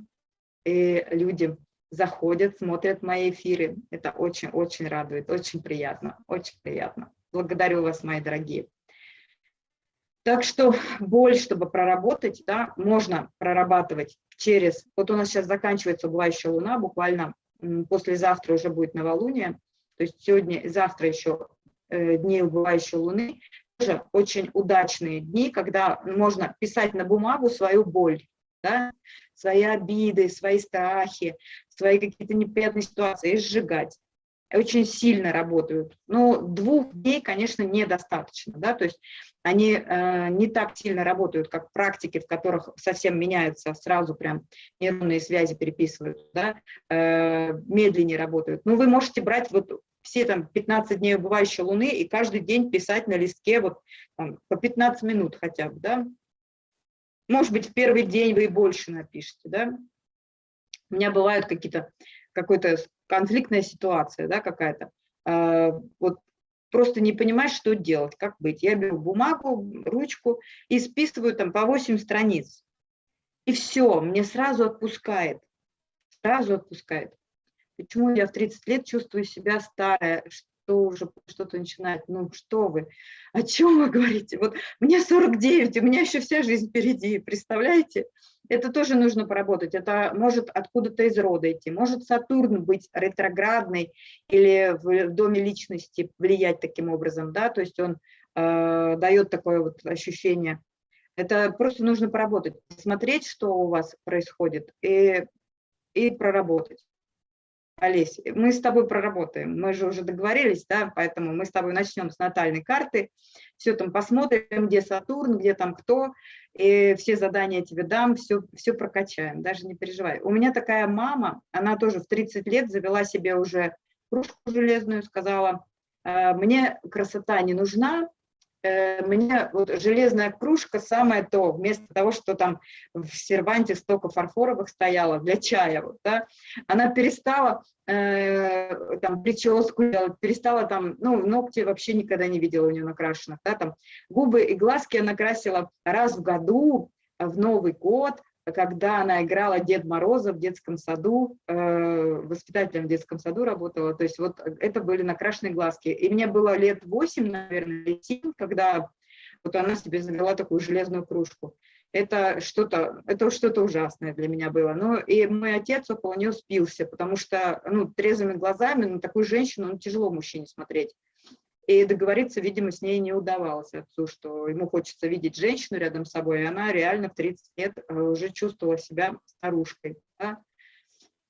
и люди заходят, смотрят мои эфиры. Это очень-очень радует, очень приятно, очень приятно. Благодарю вас, мои дорогие. Так что боль, чтобы проработать, да, можно прорабатывать через... Вот у нас сейчас заканчивается убывающая луна, буквально послезавтра уже будет новолуние, то есть сегодня и завтра еще э, дни убывающей луны, тоже очень удачные дни, когда можно писать на бумагу свою боль, да, свои обиды, свои страхи, свои какие-то неприятные ситуации и сжигать очень сильно работают. Но двух дней, конечно, недостаточно. Да? То есть они э, не так сильно работают, как практики, в которых совсем меняются, сразу прям нейронные связи переписывают, да? э, медленнее работают. Но вы можете брать вот все там 15 дней убывающей луны и каждый день писать на листке вот там, по 15 минут хотя бы, да. Может быть, в первый день вы и больше напишите, да. У меня бывают какие-то, какой-то конфликтная ситуация, да, какая-то. Э, вот просто не понимаешь, что делать, как быть. Я беру бумагу, ручку и списываю там по 8 страниц. И все, мне сразу отпускает, сразу отпускает. Почему я в 30 лет чувствую себя старая, что уже что-то начинает, ну что вы, о чем вы говорите? Вот мне 49, у меня еще вся жизнь впереди, представляете? это тоже нужно поработать. Это может откуда-то из рода идти. Может Сатурн быть ретроградный или в доме личности влиять таким образом, да, то есть он э, дает такое вот ощущение. Это просто нужно поработать, смотреть, что у вас происходит и, и проработать. Олесь, мы с тобой проработаем, мы же уже договорились, да, поэтому мы с тобой начнем с натальной карты, все там посмотрим, где Сатурн, где там кто, и все задания тебе дам, все, все прокачаем, даже не переживай. У меня такая мама, она тоже в 30 лет завела себе уже кружку железную, сказала, «Э, мне красота не нужна, мне вот железная кружка самое то, вместо того, что там в серванте столько фарфоровых стояло для чая, вот, да, она перестала э, там прическу делать, перестала там, ну, ногти вообще никогда не видела у нее накрашенных, да, там губы и глазки она красила раз в году, в Новый год, когда она играла Дед Мороза в детском саду, э, воспитателем в детском саду работала, то есть вот это были накрашенные глазки. И мне было лет 8, наверное, или 7, когда вот она себе завела такую железную кружку. Это что-то это что-то ужасное для меня было. Ну, и мой отец около нее спился, потому что ну, трезвыми глазами на такую женщину ну, тяжело мужчине смотреть. И договориться, видимо, с ней не удавалось отцу, что ему хочется видеть женщину рядом с собой, и она реально в 30 лет э, уже чувствовала себя старушкой. Да?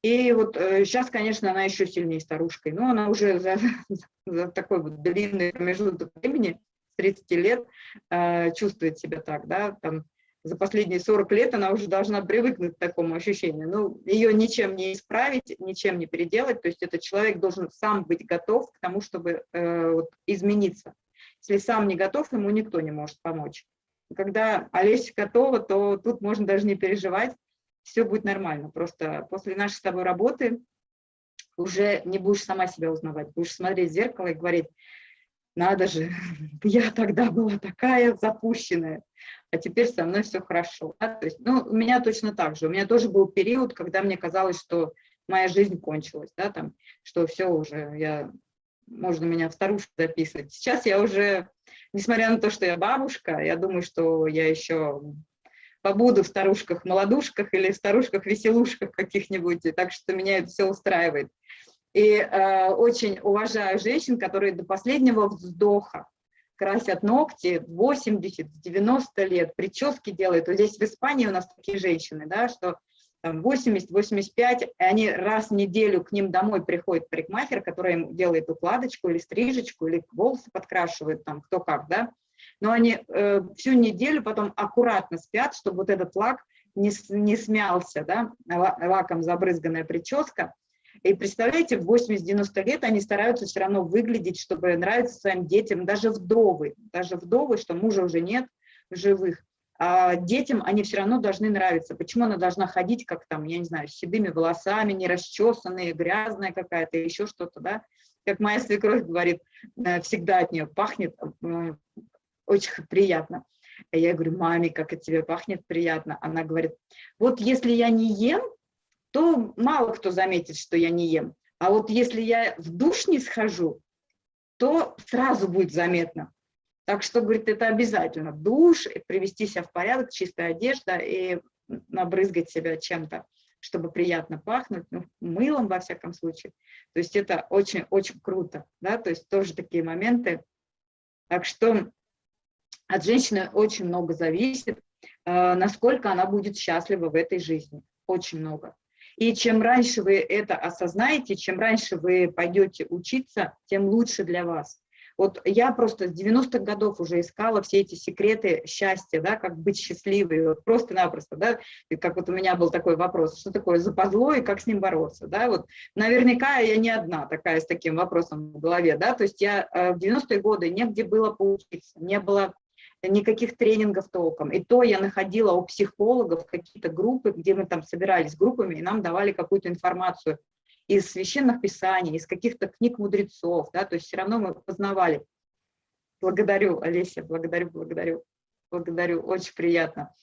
И вот сейчас, э, конечно, она еще сильнее старушкой, но она уже за, за такой вот длинный промежуток времени, с 30 лет, э, чувствует себя так, да, там за последние 40 лет она уже должна привыкнуть к такому ощущению. Ну, ее ничем не исправить, ничем не переделать, то есть этот человек должен сам быть готов к тому, чтобы э, вот, измениться. Если сам не готов, ему никто не может помочь. Когда Олеся готова, то тут можно даже не переживать, все будет нормально. Просто после нашей с тобой работы уже не будешь сама себя узнавать, будешь смотреть в зеркало и говорить, надо же, я тогда была такая запущенная, а теперь со мной все хорошо. Да? То есть, ну, у меня точно так же. У меня тоже был период, когда мне казалось, что моя жизнь кончилась, да, там, что все уже, я можно меня в старушку записывать. Сейчас я уже, несмотря на то, что я бабушка, я думаю, что я еще побуду в старушках-молодушках или в старушках-веселушках каких-нибудь, так что меня это все устраивает. И э, очень уважаю женщин, которые до последнего вздоха красят ногти 80-90 лет, прически делают. Вот здесь в Испании у нас такие женщины, да, что 80-85, они раз в неделю к ним домой приходит парикмахер, который им делает укладочку или стрижечку, или волосы подкрашивают, там кто как, да. Но они э, всю неделю потом аккуратно спят, чтобы вот этот лак не, не смялся, да, лаком забрызганная прическа. И представляете, в 80-90 лет они стараются все равно выглядеть, чтобы нравиться своим детям, даже вдовы, даже вдовы, что мужа уже нет в живых а детям они все равно должны нравиться. Почему она должна ходить, как там, я не знаю, с седыми волосами, не расчесанные, грязная какая-то, еще что-то, да? Как моя свекровь говорит, э, всегда от нее пахнет э, очень приятно. Я говорю, маме, как от тебя пахнет приятно. Она говорит, вот если я не ем, то мало кто заметит, что я не ем. А вот если я в душ не схожу, то сразу будет заметно. Так что, говорит, это обязательно. Душ, привести себя в порядок, чистая одежда и набрызгать себя чем-то, чтобы приятно пахнуть, ну, мылом во всяком случае. То есть это очень-очень круто, да, то есть тоже такие моменты. Так что от женщины очень много зависит, э, насколько она будет счастлива в этой жизни, очень много. И чем раньше вы это осознаете, чем раньше вы пойдете учиться, тем лучше для вас. Вот я просто с 90-х годов уже искала все эти секреты счастья, да, как быть счастливой, вот просто-напросто, да, и как вот у меня был такой вопрос, что такое западло и как с ним бороться, да, вот наверняка я не одна такая с таким вопросом в голове, да, то есть я э, в 90-е годы негде было поучиться, не было никаких тренингов толком. И то я находила у психологов какие-то группы, где мы там собирались группами, и нам давали какую-то информацию из священных писаний, из каких-то книг мудрецов, да, то есть все равно мы познавали. Благодарю, Олеся, благодарю, благодарю, благодарю, очень приятно.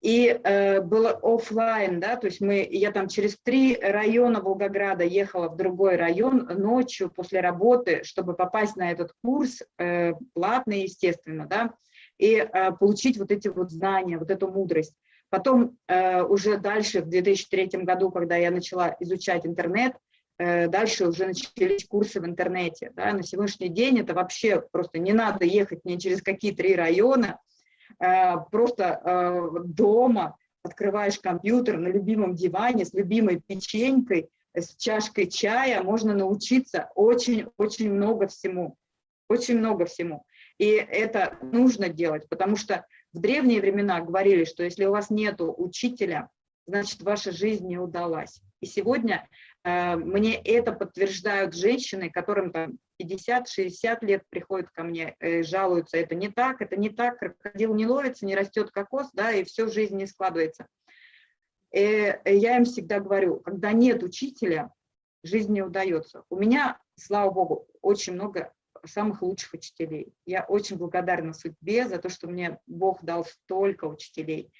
И э, было офлайн, да, то есть мы, я там через три района Волгограда ехала в другой район ночью после работы, чтобы попасть на этот курс, э, платный, естественно, да, и э, получить вот эти вот знания, вот эту мудрость. Потом э, уже дальше, в 2003 году, когда я начала изучать интернет, э, дальше уже начались курсы в интернете. Да, на сегодняшний день это вообще просто не надо ехать ни через какие три района, просто дома открываешь компьютер на любимом диване с любимой печенькой, с чашкой чая, можно научиться очень-очень много всему, очень много всему. И это нужно делать, потому что в древние времена говорили, что если у вас нет учителя, значит, ваша жизнь не удалась. И сегодня э, мне это подтверждают женщины, которым там 50-60 лет приходят ко мне, э, жалуются, это не так, это не так, крокодил не ловится, не растет кокос, да, и все жизнь не складывается. И э, я им всегда говорю, когда нет учителя, жизнь не удается. У меня, слава богу, очень много самых лучших учителей. Я очень благодарна судьбе за то, что мне Бог дал столько учителей.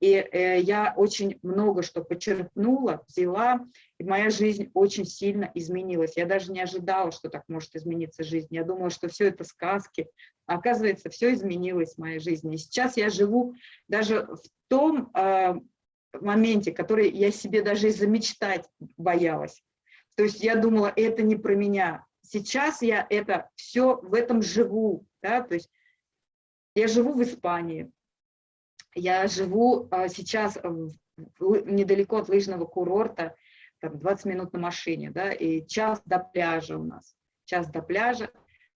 И э, я очень много что почерпнула, взяла, и моя жизнь очень сильно изменилась. Я даже не ожидала, что так может измениться жизнь. Я думала, что все это сказки. Оказывается, все изменилось в моей жизни. И сейчас я живу даже в том э, моменте, который я себе даже и замечтать боялась. То есть я думала, это не про меня, сейчас я это все в этом живу, да, то есть я живу в Испании, я живу а, сейчас недалеко от лыжного курорта, там 20 минут на машине, да, и час до пляжа у нас, час до пляжа,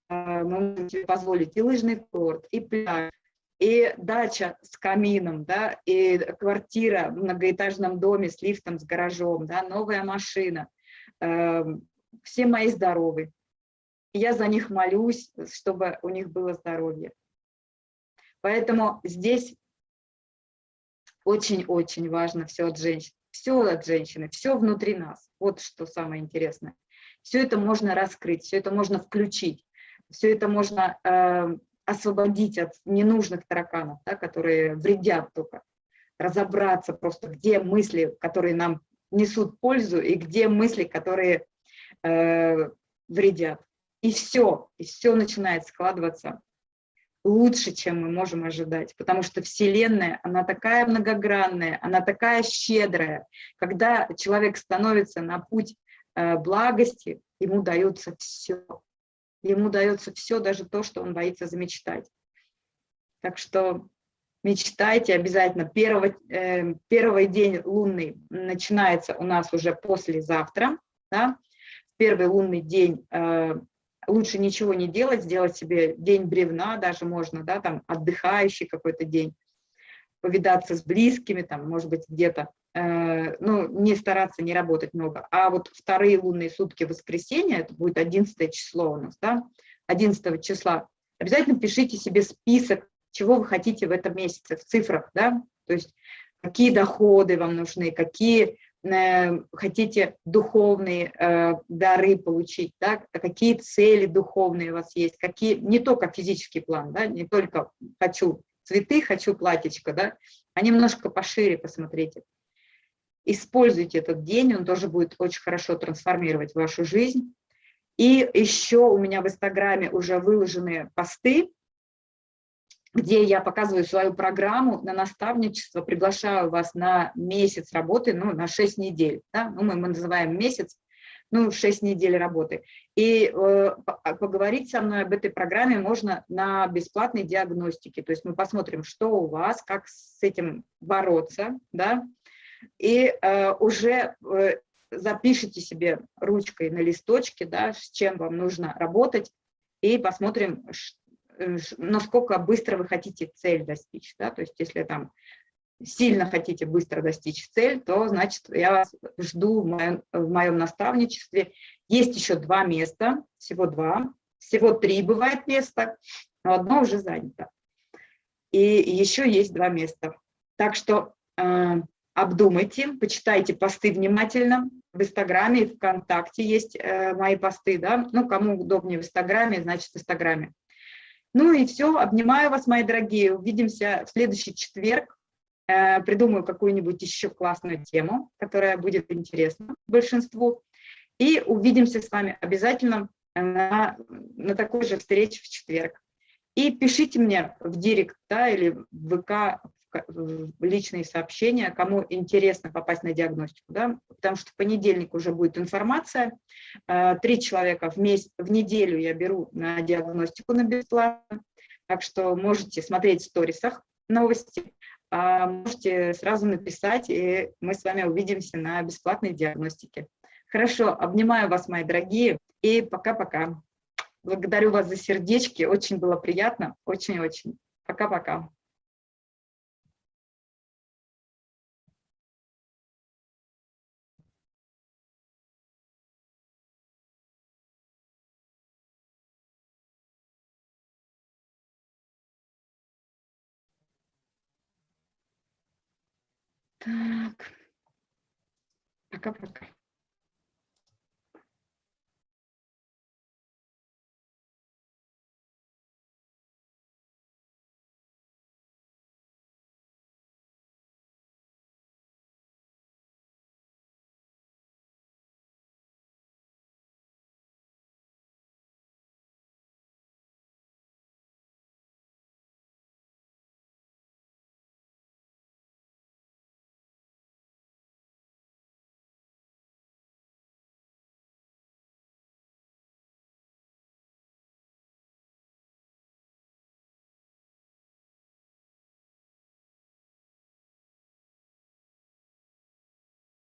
а, мы можем себе позволить и лыжный курорт, и пляж, и дача с камином, да, и квартира в многоэтажном доме с лифтом, с гаражом, да, новая машина, э, все мои здоровы, я за них молюсь, чтобы у них было здоровье. Поэтому здесь очень-очень важно все от женщин, все от женщины, все внутри нас. Вот что самое интересное. Все это можно раскрыть, все это можно включить, все это можно э, освободить от ненужных тараканов, да, которые вредят только. Разобраться просто, где мысли, которые нам несут пользу, и где мысли, которые э, вредят. И все, и все начинает складываться лучше, чем мы можем ожидать, потому что Вселенная, она такая многогранная, она такая щедрая. Когда человек становится на путь э, благости, ему дается все. Ему дается все, даже то, что он боится замечтать. Так что мечтайте обязательно. Первый, э, первый день лунный начинается у нас уже послезавтра. Да? Первый лунный день э, лучше ничего не делать, сделать себе день бревна, даже можно, да, там отдыхающий какой-то день, повидаться с близкими, там, может быть, где-то, э, ну, не стараться не работать много. А вот вторые лунные сутки воскресенья, это будет 11 число у нас, да, 11 числа, обязательно пишите себе список, чего вы хотите в этом месяце, в цифрах, да, то есть какие доходы вам нужны, какие хотите духовные э, дары получить, да, какие цели духовные у вас есть, какие, не только физический план, да, не только хочу цветы, хочу платьечко, да, а немножко пошире посмотрите. Используйте этот день, он тоже будет очень хорошо трансформировать вашу жизнь. И еще у меня в Инстаграме уже выложены посты, где я показываю свою программу на наставничество, приглашаю вас на месяц работы, ну, на 6 недель, да? ну, мы, мы называем месяц, ну, 6 недель работы. И э, поговорить со мной об этой программе можно на бесплатной диагностике, то есть мы посмотрим, что у вас, как с этим бороться, да, и э, уже э, запишите себе ручкой на листочке, да, с чем вам нужно работать, и посмотрим, насколько быстро вы хотите цель достичь. Да? То есть если там сильно хотите быстро достичь цель, то, значит, я вас жду в моем, в моем наставничестве. Есть еще два места, всего два, всего три бывает места, но одно уже занято. И еще есть два места. Так что э, обдумайте, почитайте посты внимательно. В Инстаграме и ВКонтакте есть э, мои посты, да. Ну, кому удобнее в Инстаграме, значит, в Инстаграме. Ну и все, обнимаю вас, мои дорогие. Увидимся в следующий четверг. Э, придумаю какую-нибудь еще классную тему, которая будет интересна большинству. И увидимся с вами обязательно на, на такой же встрече в четверг. И пишите мне в директ да, или в ВК личные сообщения, кому интересно попасть на диагностику, да, потому что в понедельник уже будет информация, э, три человека в, месяц, в неделю я беру на диагностику на бесплатно, так что можете смотреть в сторисах новости, а можете сразу написать, и мы с вами увидимся на бесплатной диагностике. Хорошо, обнимаю вас, мои дорогие, и пока-пока. Благодарю вас за сердечки, очень было приятно, очень-очень. Пока-пока. Так, пока-пока.